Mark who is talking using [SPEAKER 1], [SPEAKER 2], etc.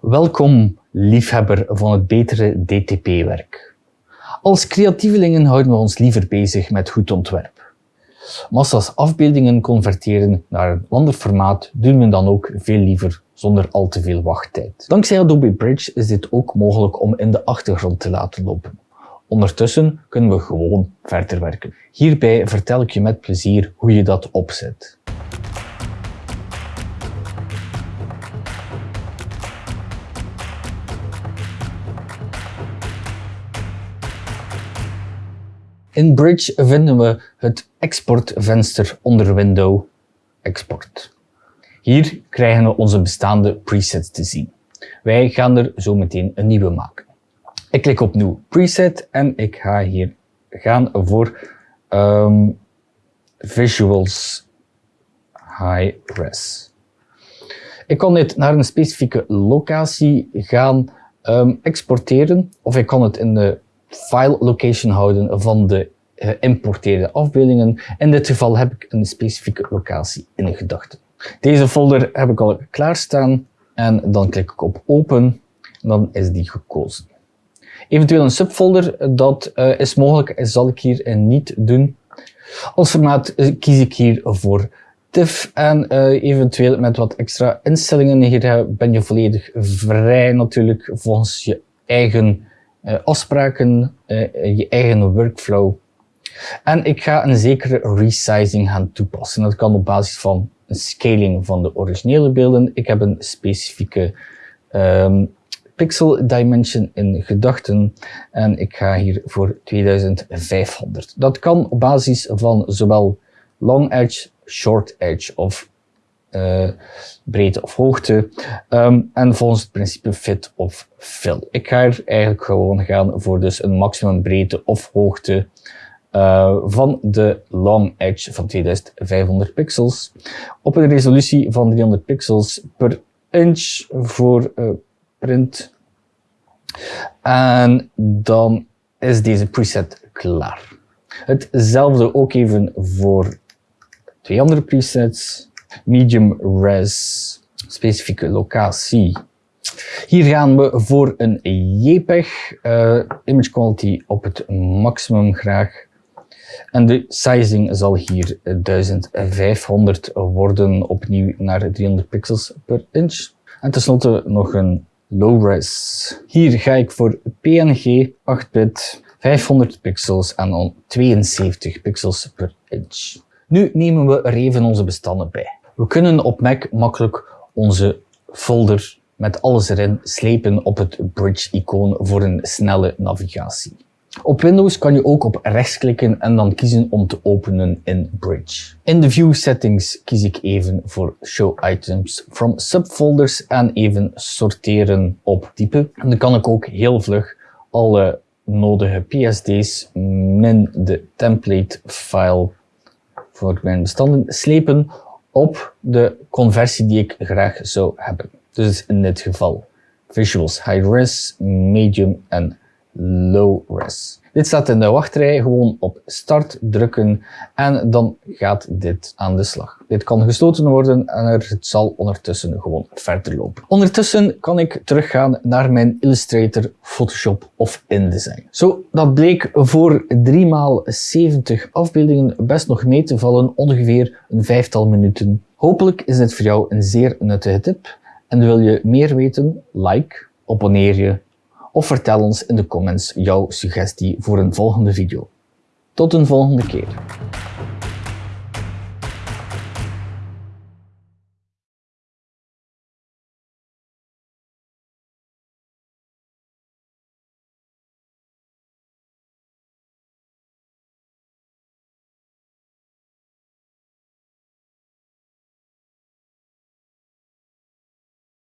[SPEAKER 1] Welkom, liefhebber van het betere DTP-werk. Als creatievelingen houden we ons liever bezig met goed ontwerp. Massa's afbeeldingen converteren naar een ander formaat doen we dan ook veel liever zonder al te veel wachttijd. Dankzij Adobe Bridge is dit ook mogelijk om in de achtergrond te laten lopen. Ondertussen kunnen we gewoon verder werken. Hierbij vertel ik je met plezier hoe je dat opzet. In Bridge vinden we het exportvenster onder Window Export. Hier krijgen we onze bestaande presets te zien. Wij gaan er zo meteen een nieuwe maken. Ik klik op Nieuw Preset en ik ga hier gaan voor um, Visuals High Res. Ik kan dit naar een specifieke locatie gaan um, exporteren of ik kan het in de file location houden van de geïmporteerde afbeeldingen. In dit geval heb ik een specifieke locatie in gedachten. Deze folder heb ik al klaarstaan en dan klik ik op open en dan is die gekozen. Eventueel een subfolder, dat uh, is mogelijk, zal ik hier niet doen. Als formaat eh, kies ik hier voor TIFF en eventueel met wat extra instellingen. Hier ben je volledig vrij natuurlijk volgens je eigen afspraken, je eigen workflow. En ik ga een zekere resizing gaan toepassen. Dat kan op basis van een scaling van de originele beelden. Ik heb een specifieke um, pixel dimension in gedachten en ik ga hier voor 2500. Dat kan op basis van zowel long edge, short edge of uh, breedte of hoogte um, en volgens het principe fit of fill. Ik ga er eigenlijk gewoon gaan voor dus een maximum breedte of hoogte uh, van de long edge van 2500 pixels op een resolutie van 300 pixels per inch voor uh, print. En dan is deze preset klaar. Hetzelfde ook even voor twee andere presets. Medium res, specifieke locatie. Hier gaan we voor een JPEG, uh, image quality op het maximum graag. En de sizing zal hier 1500 worden, opnieuw naar 300 pixels per inch. En tenslotte nog een low-res. Hier ga ik voor PNG 8-bit 500 pixels en dan 72 pixels per inch. Nu nemen we er even onze bestanden bij. We kunnen op Mac makkelijk onze folder met alles erin slepen op het bridge-icoon voor een snelle navigatie. Op Windows kan je ook op rechts klikken en dan kiezen om te openen in Bridge. In de View Settings kies ik even voor Show Items from Subfolders en even sorteren op type. En dan kan ik ook heel vlug alle nodige PSD's min de template file voor mijn bestanden slepen op de conversie die ik graag zou hebben. Dus in dit geval Visuals High Res, Medium en low res. Dit staat in de wachtrij, gewoon op start drukken en dan gaat dit aan de slag. Dit kan gesloten worden en het zal ondertussen gewoon verder lopen. Ondertussen kan ik teruggaan naar mijn Illustrator, Photoshop of InDesign. Zo, dat bleek voor 3x70 afbeeldingen best nog mee te vallen, ongeveer een vijftal minuten. Hopelijk is dit voor jou een zeer nuttige tip. En wil je meer weten? Like, abonneer je of vertel ons in de comments jouw suggestie voor een volgende video. Tot een volgende keer.